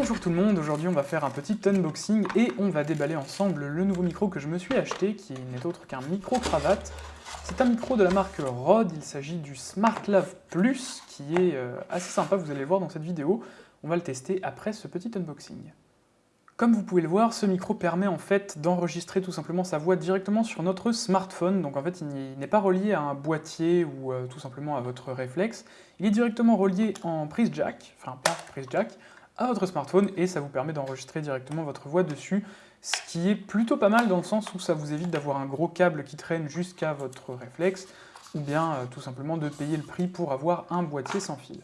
Bonjour tout le monde, aujourd'hui on va faire un petit unboxing et on va déballer ensemble le nouveau micro que je me suis acheté, qui n'est autre qu'un micro-cravate. C'est un micro de la marque Rode, il s'agit du SmartLav Plus, qui est euh, assez sympa, vous allez le voir dans cette vidéo. On va le tester après ce petit unboxing. Comme vous pouvez le voir, ce micro permet en fait d'enregistrer tout simplement sa voix directement sur notre smartphone, donc en fait il n'est pas relié à un boîtier ou euh, tout simplement à votre réflexe, il est directement relié en prise jack, enfin pas prise jack, à votre smartphone et ça vous permet d'enregistrer directement votre voix dessus, ce qui est plutôt pas mal dans le sens où ça vous évite d'avoir un gros câble qui traîne jusqu'à votre réflexe, ou bien euh, tout simplement de payer le prix pour avoir un boîtier sans fil.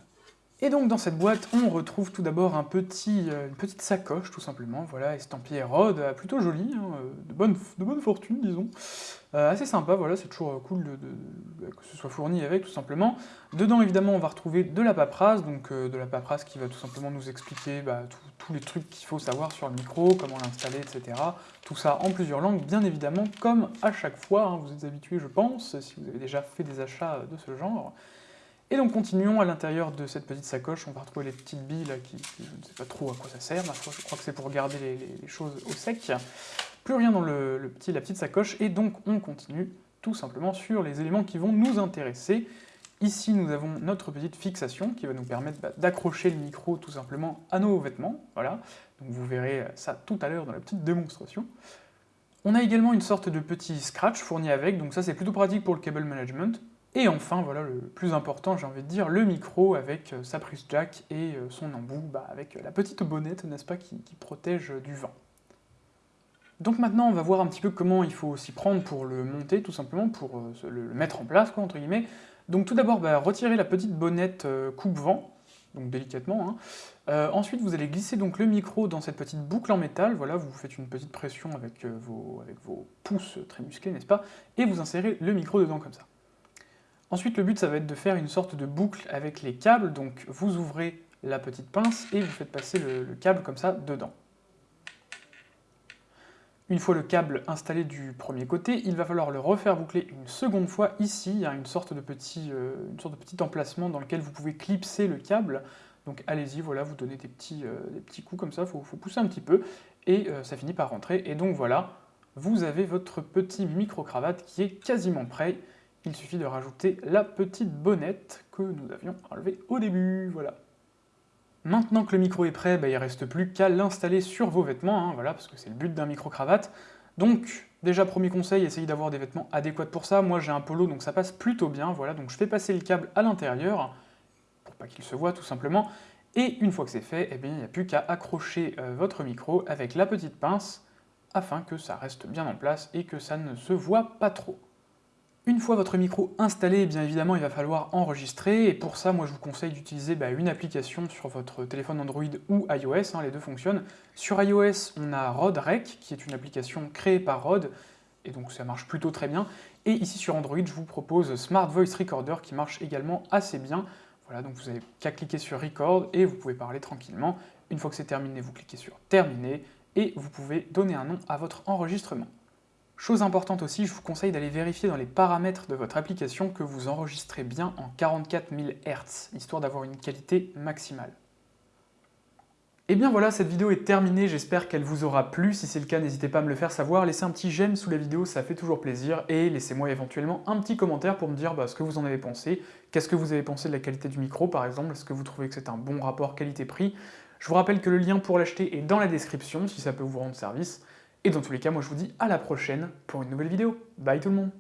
Et donc dans cette boîte, on retrouve tout d'abord euh, une petite sacoche, tout simplement, voilà, estampillée Rode, euh, plutôt jolie, hein, euh, de, bonne, fortune, disons. assez sympa, voilà, c'est toujours cool de, que ce soit fourni avec, tout simplement. Dedans, évidemment, on va retrouver de la paperasse, donc de la paperasse qui va tout simplement nous expliquer bah, tous les trucs qu'il faut savoir sur le micro, comment l'installer, etc. Tout ça en plusieurs langues, bien évidemment, comme à chaque fois, hein, vous êtes habitués, je pense, si vous avez déjà fait des achats de ce genre. Et donc continuons, à l'intérieur de cette petite sacoche, on va retrouver les petites billes là, qui, je ne sais pas trop à quoi ça sert, je crois que c'est pour garder les, choses au sec. Plus rien dans le, petit, la petite sacoche, et donc on continue tout simplement sur les éléments qui vont nous intéresser. Ici, nous avons notre petite fixation qui va nous permettre bah, d'accrocher le micro tout simplement à nos vêtements, voilà. Donc vous verrez ça tout à l'heure dans la petite démonstration. On a également une sorte de petit scratch fourni avec, donc ça c'est plutôt pratique pour le cable management. Et enfin, voilà le plus important, j'ai envie de dire, le micro avec euh, sa prise jack et euh, son embout, bah, avec la petite bonnette, n'est-ce pas, qui, protège du vent. Donc maintenant, on va voir un petit peu comment il faut s'y prendre pour le monter, tout simplement, pour euh, le mettre en place, quoi, entre guillemets. Donc tout d'abord, bah, retirez la petite bonnette coupe-vent, donc délicatement. Hein. ensuite, vous allez glisser donc le micro dans cette petite boucle en métal, voilà, vous faites une petite pression avec, vos, avec vos pouces très musclés, n'est-ce pas, et vous insérez le micro dedans comme ça. Ensuite, le but, ça va être de faire une sorte de boucle avec les câbles, donc vous ouvrez la petite pince et vous faites passer le, câble comme ça dedans. Une fois le câble installé du premier côté, il va falloir le refaire boucler une seconde fois. Ici, il y a une sorte de petit, euh, emplacement dans lequel vous pouvez clipser le câble. Donc allez-y, voilà, vous donnez des petits, euh, coups comme ça, il faut, pousser un petit peu, et euh, ça finit par rentrer. Et donc voilà, vous avez votre petit micro-cravate qui est quasiment prêt il suffit de rajouter la petite bonnette que nous avions enlevée au début, voilà. Maintenant que le micro est prêt, bah, il ne reste plus qu'à l'installer sur vos vêtements, hein, voilà, parce que c'est le but d'un micro-cravate. Donc, déjà, premier conseil, essayez d'avoir des vêtements adéquats pour ça. Moi, j'ai un polo, donc ça passe plutôt bien, voilà. Donc je fais passer le câble à l'intérieur, pour pas qu'il se voit, tout simplement. Et une fois que c'est fait, eh bien, il n'y a plus qu'à accrocher euh, votre micro avec la petite pince, afin que ça reste bien en place et que ça ne se voit pas trop. Une fois votre micro installé, bien évidemment, il va falloir enregistrer, et pour ça, moi je vous conseille d'utiliser bah, une application sur votre téléphone Android ou iOS, hein, les deux fonctionnent. Sur iOS, on a Rode Rec, qui est une application créée par Rode, et donc ça marche plutôt très bien. Et ici sur Android, je vous propose Smart Voice Recorder, qui marche également assez bien. Voilà, donc vous n'avez qu'à cliquer sur Record, et vous pouvez parler tranquillement. Une fois que c'est terminé, vous cliquez sur Terminer, et vous pouvez donner un nom à votre enregistrement. Chose importante aussi, je vous conseille d'aller vérifier dans les paramètres de votre application que vous enregistrez bien en 44 000 Hz, histoire d'avoir une qualité maximale. Et bien voilà, cette vidéo est terminée, j'espère qu'elle vous aura plu. Si c'est le cas, n'hésitez pas à me le faire savoir, laissez un petit j'aime sous la vidéo, ça fait toujours plaisir, et laissez-moi éventuellement un petit commentaire pour me dire bah, ce que vous en avez pensé, qu'est-ce que vous avez pensé de la qualité du micro par exemple, est-ce que vous trouvez que c'est un bon rapport qualité-prix? Je vous rappelle que le lien pour l'acheter est dans la description, si ça peut vous rendre service. Et dans tous les cas, moi je vous dis à la prochaine pour une nouvelle vidéo. Bye tout le monde